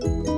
Bye.